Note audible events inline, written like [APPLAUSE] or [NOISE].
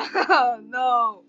[LAUGHS] no!